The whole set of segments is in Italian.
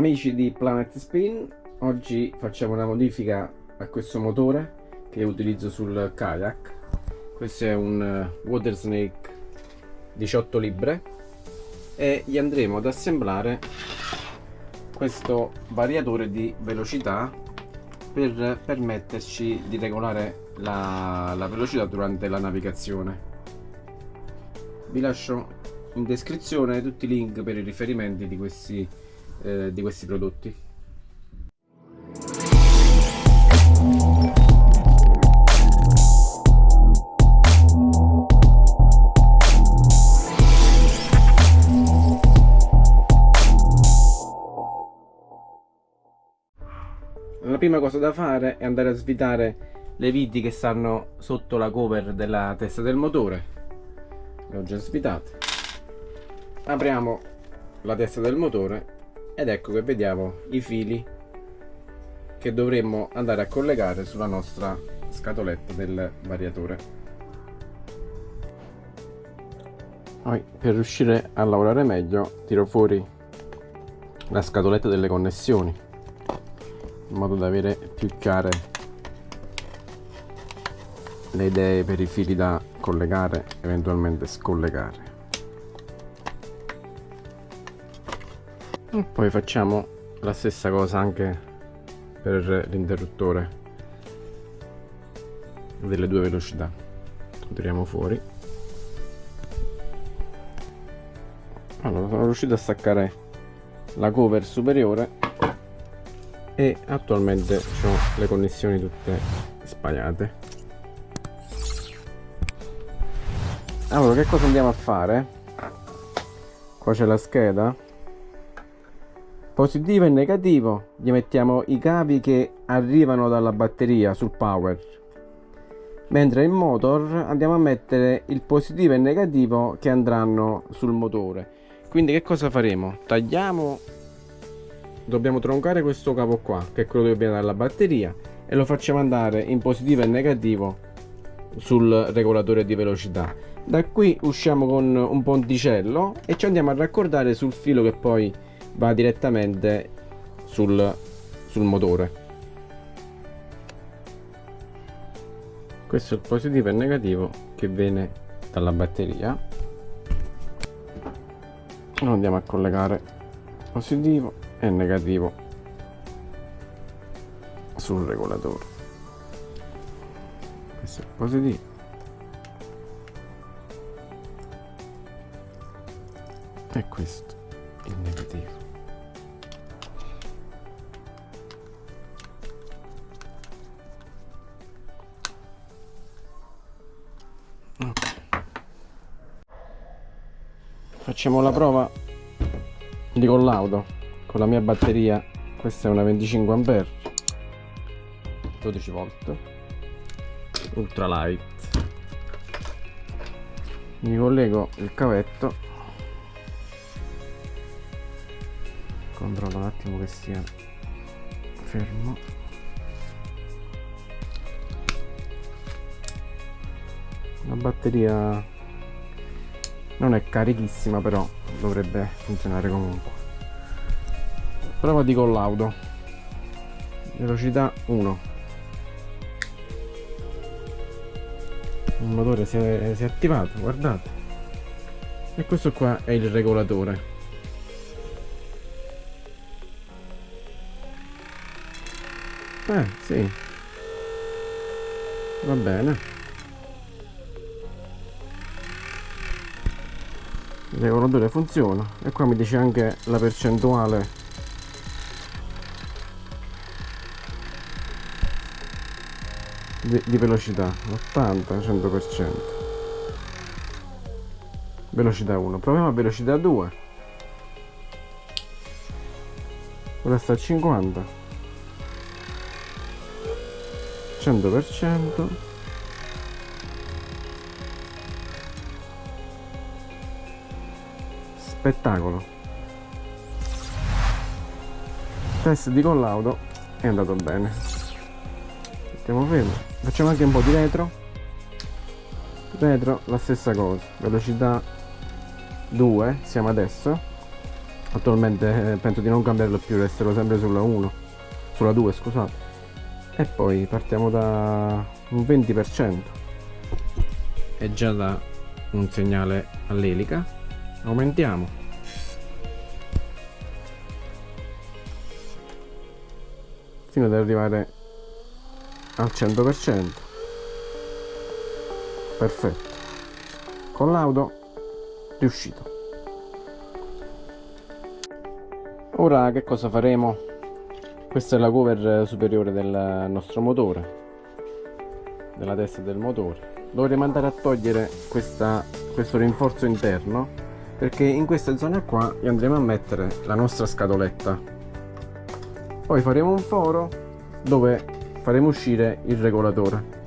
amici di Planet Spin, oggi facciamo una modifica a questo motore che utilizzo sul kayak. Questo è un eh, Water Snake 18 libre e gli andremo ad assemblare questo variatore di velocità per permetterci di regolare la, la velocità durante la navigazione. Vi lascio in descrizione tutti i link per i riferimenti di questi, eh, di questi prodotti. La prima cosa da fare è andare a svitare le viti che stanno sotto la cover della testa del motore. Le ho già svitate. Apriamo la testa del motore ed ecco che vediamo i fili che dovremmo andare a collegare sulla nostra scatoletta del variatore. Poi per riuscire a lavorare meglio tiro fuori la scatoletta delle connessioni in modo da avere più chiare le idee per i fili da collegare eventualmente scollegare poi facciamo la stessa cosa anche per l'interruttore delle due velocità. Lo tiriamo fuori. Allora sono riuscito a staccare la cover superiore e attualmente ho le connessioni tutte sbagliate. Allora che cosa andiamo a fare? Qua c'è la scheda positivo e negativo gli mettiamo i cavi che arrivano dalla batteria sul power. Mentre il motor andiamo a mettere il positivo e il negativo che andranno sul motore. Quindi che cosa faremo? Tagliamo dobbiamo troncare questo cavo qua che è quello che viene dalla batteria e lo facciamo andare in positivo e negativo sul regolatore di velocità. Da qui usciamo con un ponticello e ci andiamo a raccordare sul filo che poi va direttamente sul, sul motore. Questo è il positivo e il negativo che viene dalla batteria. Lo andiamo a collegare positivo e negativo sul regolatore. Questo è il positivo. E questo il negativo facciamo la prova? Di collaudo con la mia batteria questa è una 25 ampere 12 volt ultra light mi collego il cavetto controllo un attimo che sia fermo. La batteria non è carichissima però dovrebbe funzionare comunque. Prova di collaudo. Velocità 1 il motore si è, si è attivato guardate. E questo qua è il regolatore. Eh sì. Va bene regolatore funziona. E qua mi dice anche la percentuale. Di, di velocità 80 100 velocità 1 proviamo a velocità 2 ora sta a 50 100 spettacolo. Test di collaudo è andato bene. Mettiamo fermo. Facciamo anche un po' di retro. Retro la stessa cosa. Velocità 2 siamo adesso. Attualmente eh, penso di non cambiarlo più resterò sempre sulla 1 sulla 2 scusate. E poi partiamo da un 20% è già da un segnale all'elica aumentiamo. Fino ad arrivare al 100% perfetto. Con l'auto riuscito. Ora che cosa faremo? Questa è la cover superiore del nostro motore. Della testa del motore. Dovremo andare a togliere questa, questo rinforzo interno perché in questa zona qua andremo a mettere la nostra scatoletta. Poi faremo un foro dove faremo uscire il regolatore.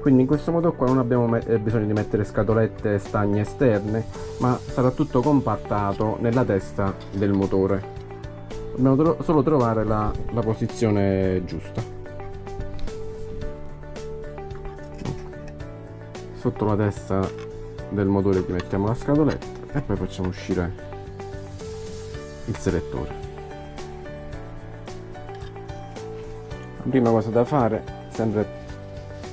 Quindi in questo modo qua non abbiamo eh, bisogno di mettere scatolette stagne esterne ma sarà tutto compattato nella testa del motore. Dobbiamo tro solo trovare la, la posizione giusta. Sotto la testa del motore gli mettiamo la scatoletta e poi facciamo uscire il selettore. La prima cosa da fare sempre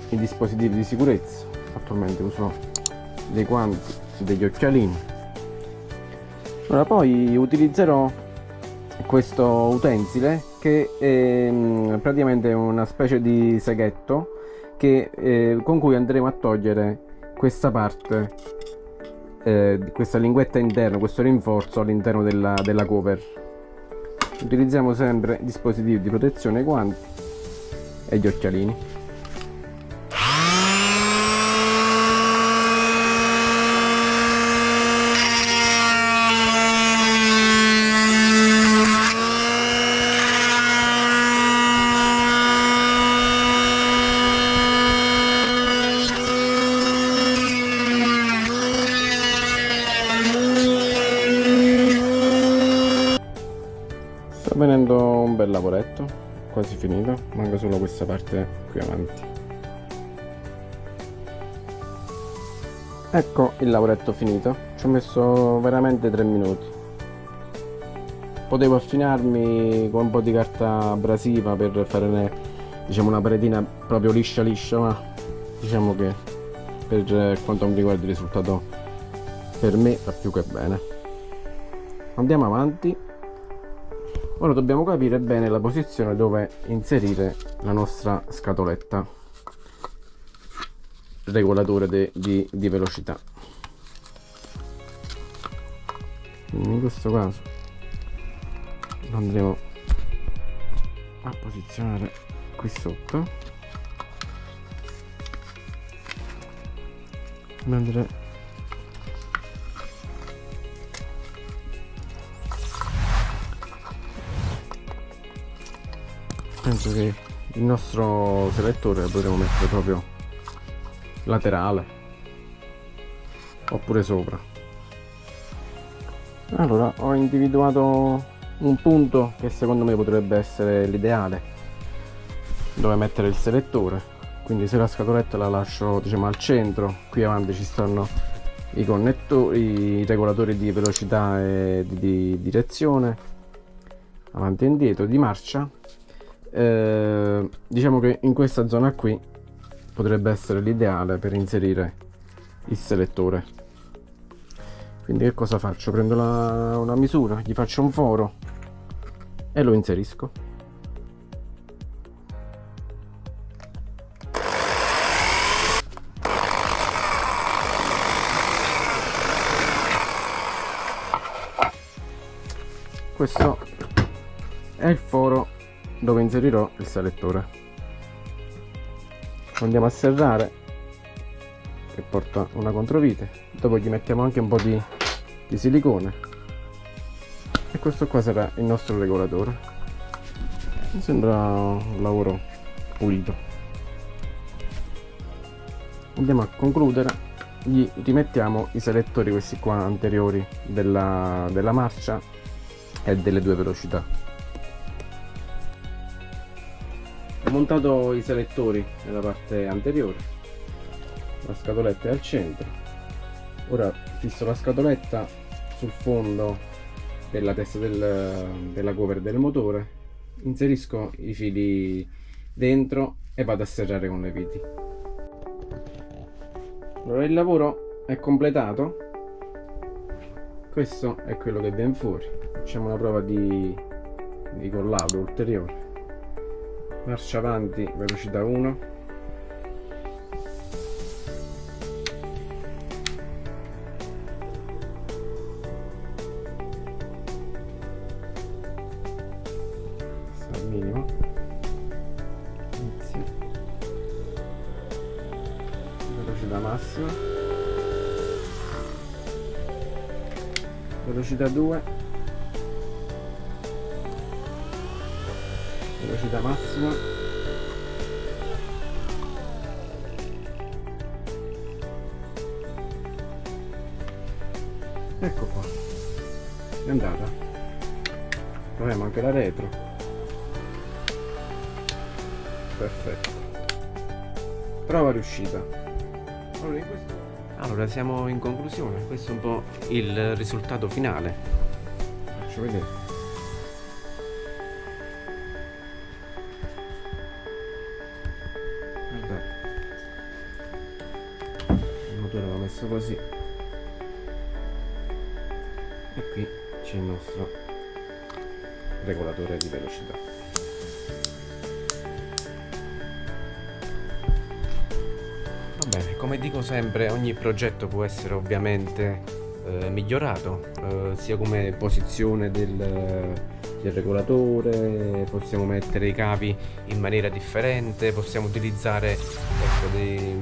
i dispositivi di sicurezza. Attualmente uso dei guanti degli occhialini. Ora poi utilizzerò questo utensile che è mm, praticamente una specie di seghetto che, eh, con cui andremo a togliere questa parte eh, questa linguetta interna questo rinforzo all'interno della, della cover. Utilizziamo sempre dispositivi di protezione guanti e gli occhialini lavoretto quasi finito manca solo questa parte qui avanti. Ecco il lavoretto finito ci ho messo veramente 3 minuti. Potevo affinarmi con un po' di carta abrasiva per fare diciamo una paretina proprio liscia liscia ma diciamo che per quanto mi riguarda il risultato per me va più che bene. Andiamo avanti ora dobbiamo capire bene la posizione dove inserire la nostra scatoletta. Regolatore de, di, di velocità. In questo caso lo andremo a posizionare qui sotto. Mentre penso che il nostro selettore lo potremo mettere proprio laterale. Oppure sopra. Allora ho individuato un punto che secondo me potrebbe essere l'ideale dove mettere il selettore. Quindi se la scatoletta la lascio diciamo al centro qui avanti ci stanno i connettori i regolatori di velocità e di, di direzione. Avanti e indietro di marcia eh, diciamo che in questa zona qui potrebbe essere l'ideale per inserire il selettore. Quindi che cosa faccio? Prendo la, una misura gli faccio un foro e lo inserisco. Questo è il foro dove inserirò il selettore. Andiamo a serrare che porta una controvite. Dopo gli mettiamo anche un po' di, di silicone. E questo qua sarà il nostro regolatore. Mi sembra un lavoro pulito. Andiamo a concludere. Gli rimettiamo i selettori questi qua anteriori della, della marcia e delle due velocità montato i selettori nella parte anteriore. La scatoletta è al centro. Ora fisso la scatoletta sul fondo della testa del, della cover del motore inserisco i fili dentro e vado a serrare con le viti. Allora il lavoro è completato. Questo è quello che viene fuori. Facciamo una prova di, di collaudo ulteriore marcia avanti velocità 1 al minimo. Inizio. Velocità massima velocità 2 velocità massima ecco qua. È andata. Proviamo anche la retro. Perfetto. Prova riuscita. Allora, questo... allora siamo in conclusione. Questo è un po' il risultato finale. Faccio vedere guardate il motore l'ho messo così. E qui c'è il nostro regolatore di velocità. Bene, come dico sempre, ogni progetto può essere ovviamente eh, migliorato, eh, sia come posizione del, del, regolatore, possiamo mettere i cavi in maniera differente, possiamo utilizzare ecco, dei,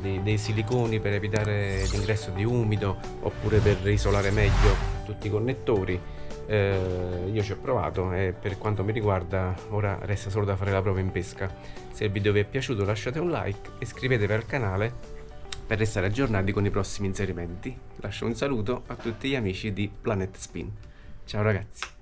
dei, dei siliconi per evitare l'ingresso di umido oppure per isolare meglio tutti i connettori. Eh, io ci ho provato e per quanto mi riguarda ora resta solo da fare la prova in pesca. Se il video vi è piaciuto lasciate un like e iscrivetevi al canale per restare aggiornati con i prossimi inserimenti. Lascio un saluto a tutti gli amici di Planet Spin. Ciao ragazzi